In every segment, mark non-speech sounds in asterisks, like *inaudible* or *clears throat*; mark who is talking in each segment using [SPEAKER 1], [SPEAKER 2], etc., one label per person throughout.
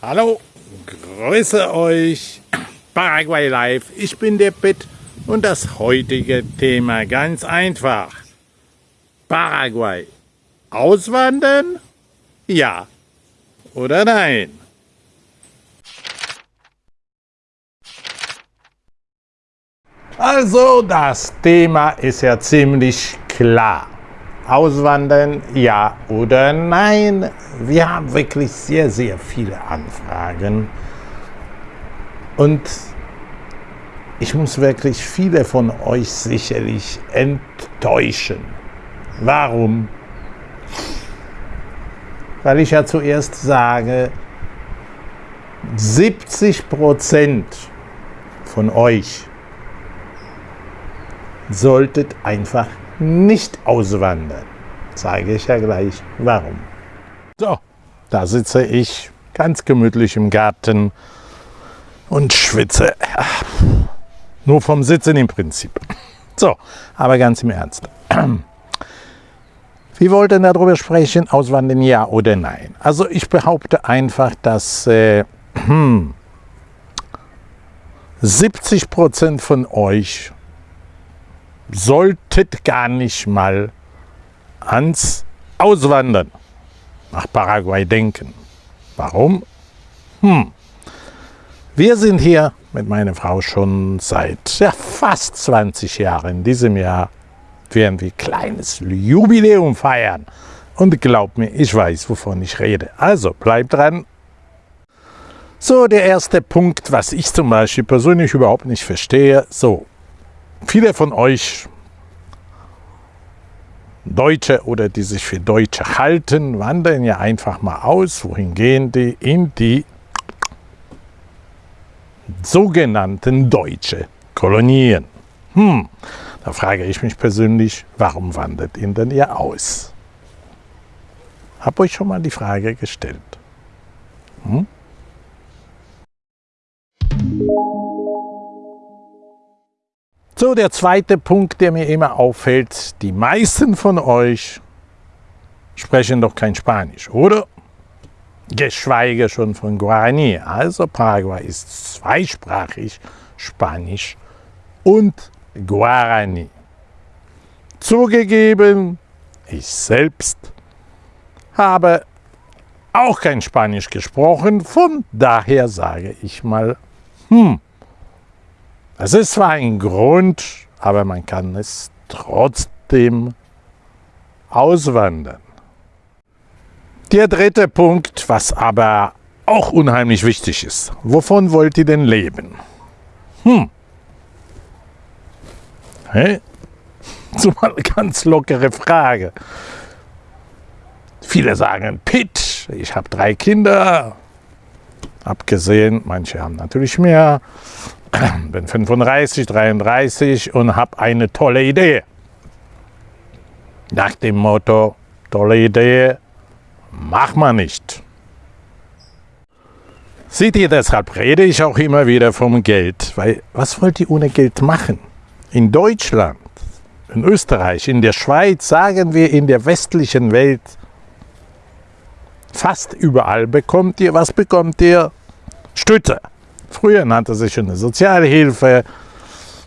[SPEAKER 1] Hallo, grüße euch, *clears throat* Paraguay Live, ich bin der Pitt und das heutige Thema ganz einfach. Paraguay, auswandern? Ja oder nein? Also das Thema ist ja ziemlich klar. Auswandern, ja oder nein? Wir haben wirklich sehr, sehr viele Anfragen. Und ich muss wirklich viele von euch sicherlich enttäuschen. Warum? Weil ich ja zuerst sage, 70 Prozent von euch solltet einfach nicht auswandern. Zeige ich ja gleich warum. So, da sitze ich ganz gemütlich im Garten und schwitze. Nur vom Sitzen im Prinzip. So, aber ganz im Ernst. *clears throat* Wir wollten darüber sprechen, auswandern ja oder nein. Also ich behaupte einfach, dass äh, *clears throat* 70 Prozent von euch solltet gar nicht mal ans Auswandern nach Paraguay denken. Warum? Hm. Wir sind hier mit meiner Frau schon seit ja, fast 20 Jahren. In diesem Jahr werden wir ein kleines Jubiläum feiern. Und glaubt mir, ich weiß, wovon ich rede. Also bleibt dran. So, der erste Punkt, was ich zum Beispiel persönlich überhaupt nicht verstehe. So, Viele von euch Deutsche oder die sich für Deutsche halten, wandern ja einfach mal aus. Wohin gehen die? In die sogenannten deutsche Kolonien. Hm, da frage ich mich persönlich, warum wandert ihr denn ihr aus? Hab euch schon mal die Frage gestellt. Hm? So, der zweite Punkt, der mir immer auffällt, die meisten von euch sprechen doch kein Spanisch, oder? Geschweige schon von Guarani. Also Paraguay ist zweisprachig, Spanisch und Guarani. Zugegeben, ich selbst habe auch kein Spanisch gesprochen, von daher sage ich mal, hm, es ist zwar ein Grund, aber man kann es trotzdem auswandern. Der dritte Punkt, was aber auch unheimlich wichtig ist. Wovon wollt ihr denn leben? Hm. Hey? So mal eine ganz lockere Frage. Viele sagen, Pitt, ich habe drei Kinder. Abgesehen, manche haben natürlich mehr *clears throat* bin 35, 33 und habe eine tolle Idee. Nach dem Motto, tolle Idee, mach mal nicht. Seht ihr, deshalb rede ich auch immer wieder vom Geld, weil was wollt ihr ohne Geld machen? In Deutschland, in Österreich, in der Schweiz, sagen wir in der westlichen Welt, fast überall bekommt ihr, was bekommt ihr? Stütze. Früher nannte sich eine Sozialhilfe,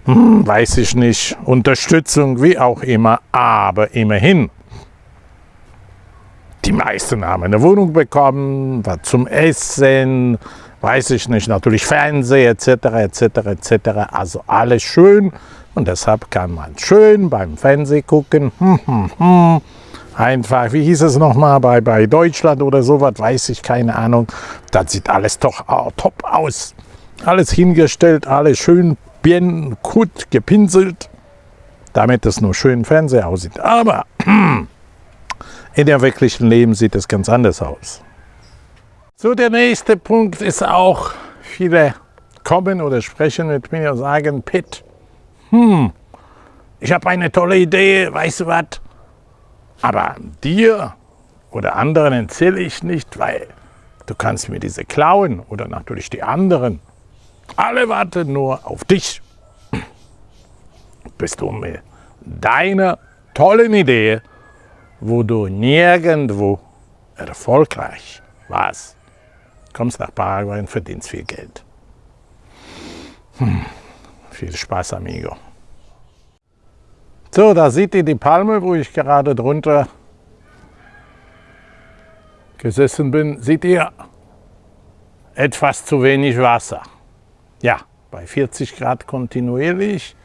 [SPEAKER 1] hm, weiß ich nicht, Unterstützung, wie auch immer, aber immerhin. Die meisten haben eine Wohnung bekommen, was zum Essen, weiß ich nicht, natürlich Fernseher etc. etc. etc. Also alles schön und deshalb kann man schön beim Fernsehen gucken. Hm, hm, hm. Einfach, wie hieß es nochmal, bei, bei Deutschland oder sowas, weiß ich, keine Ahnung. Das sieht alles doch oh, top aus. Alles hingestellt, alles schön bien gut gepinselt, damit es nur schön Fernseher aussieht. Aber *clears throat* in dem wirklichen Leben sieht es ganz anders aus. So, der nächste Punkt ist auch, viele kommen oder sprechen mit mir und sagen, Pitt, hm, ich habe eine tolle Idee, weißt du was? Aber dir oder anderen erzähle ich nicht, weil du kannst mir diese klauen oder natürlich die anderen. Alle warten nur auf dich. Bist du mit deiner tollen Idee, wo du nirgendwo erfolgreich warst. kommst nach Paraguay und verdienst viel Geld. Hm. Viel Spaß, amigo. So, da seht ihr die Palme, wo ich gerade drunter gesessen bin. Seht ihr, etwas zu wenig Wasser. Ja, bei 40 Grad kontinuierlich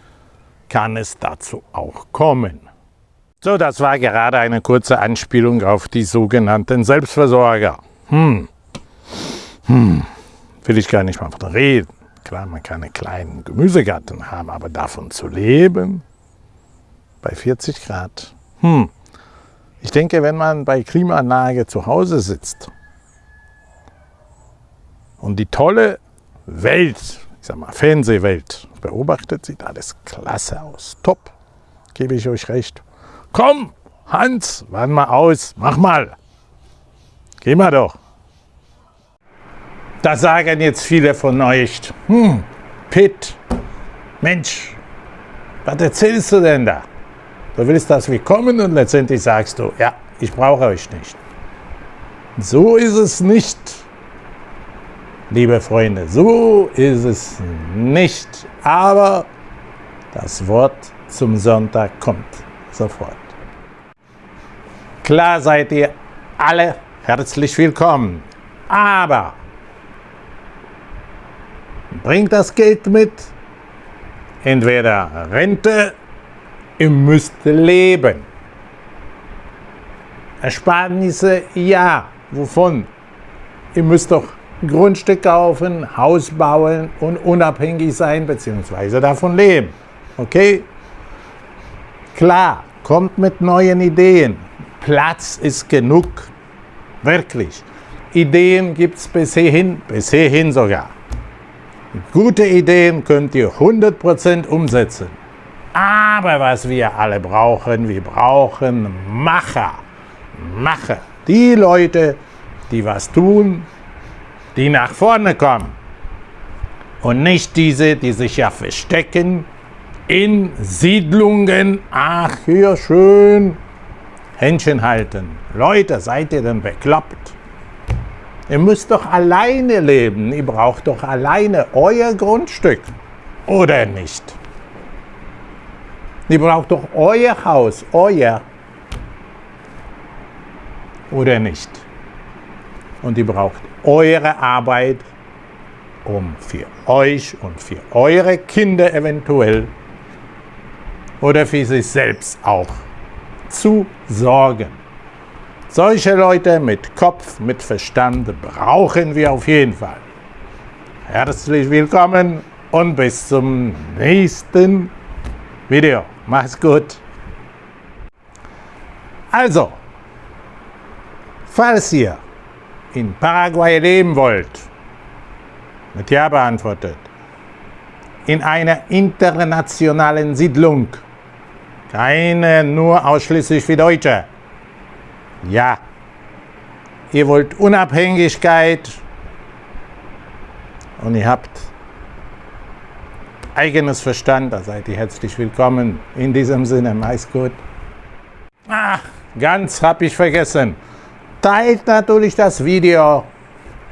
[SPEAKER 1] kann es dazu auch kommen. So, das war gerade eine kurze Anspielung auf die sogenannten Selbstversorger. Hm. Hm. Will ich gar nicht mal von reden. Klar, man kann einen kleinen Gemüsegarten haben, aber davon zu leben, bei 40 Grad. Hm. Ich denke, wenn man bei Klimaanlage zu Hause sitzt und die tolle Welt, ich sag mal Fernsehwelt beobachtet, sieht alles klasse aus. Top, gebe ich euch recht. Komm, Hans, wann mal aus, mach mal. Geh mal doch. Da sagen jetzt viele von euch, hm, Pitt, Mensch, was erzählst du denn da? Du willst, dass wir kommen und letztendlich sagst du, ja, ich brauche euch nicht. So ist es nicht, liebe Freunde, so ist es nicht. Aber das Wort zum Sonntag kommt sofort. Klar seid ihr alle herzlich willkommen. Aber bringt das Geld mit. Entweder Rente, ihr müsst leben. Ersparnisse, ja. Wovon? Ihr müsst doch Grundstück kaufen, Haus bauen und unabhängig sein bzw. davon leben. Okay? Klar, kommt mit neuen Ideen. Platz ist genug. Wirklich. Ideen gibt es bis hierhin, bis hierhin sogar. Gute Ideen könnt ihr 100% umsetzen. Aber was wir alle brauchen, wir brauchen Macher. Macher. Die Leute, die was tun, die nach vorne kommen. Und nicht diese, die sich ja verstecken in Siedlungen. Ach, hier schön Händchen halten. Leute, seid ihr denn bekloppt? Ihr müsst doch alleine leben. Ihr braucht doch alleine euer Grundstück. Oder nicht? Ihr braucht doch euer Haus, euer. Oder nicht? Und ihr braucht eure Arbeit, um für euch und für eure Kinder eventuell oder für sich selbst auch zu sorgen. Solche Leute mit Kopf, mit Verstand brauchen wir auf jeden Fall. Herzlich willkommen und bis zum nächsten Video. Mach's gut. Also, falls ihr in Paraguay leben wollt, mit Ja beantwortet, in einer internationalen Siedlung, keine nur ausschließlich für Deutsche. Ja, ihr wollt Unabhängigkeit und ihr habt eigenes Verstand, da seid ihr herzlich willkommen. In diesem Sinne, meist gut. Ach, ganz hab ich vergessen. Teilt natürlich das Video,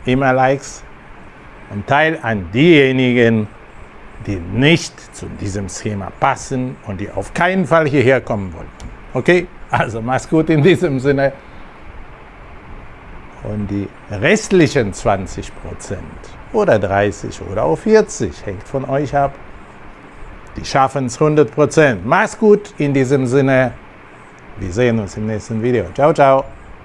[SPEAKER 1] immer Likes und teilt an diejenigen, die nicht zu diesem Schema passen und die auf keinen Fall hierher kommen wollen. Okay? Also mach's gut in diesem Sinne. Und die restlichen 20% oder 30 oder auch 40 hängt von euch ab. Die schaffen es 100% Mach's gut in diesem Sinne. Wir sehen uns im nächsten Video. Ciao, ciao.